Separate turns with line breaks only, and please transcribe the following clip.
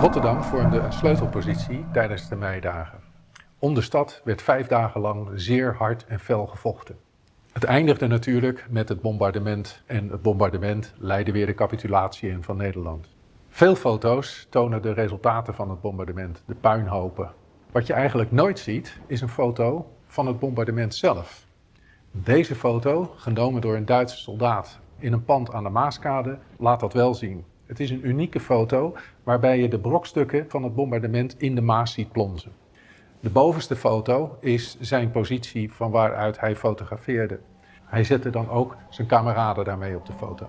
Rotterdam vormde een sleutelpositie tijdens de meidagen. Om de stad werd vijf dagen lang zeer hard en fel gevochten. Het eindigde natuurlijk met het bombardement en het bombardement leidde weer de capitulatie in van Nederland. Veel foto's tonen de resultaten van het bombardement, de puinhopen. Wat je eigenlijk nooit ziet is een foto van het bombardement zelf. Deze foto, genomen door een Duitse soldaat in een pand aan de Maaskade, laat dat wel zien. Het is een unieke foto waarbij je de brokstukken van het bombardement in de Maas ziet plonzen. De bovenste foto is zijn positie van waaruit hij fotografeerde. Hij zette dan ook zijn kameraden daarmee op de foto.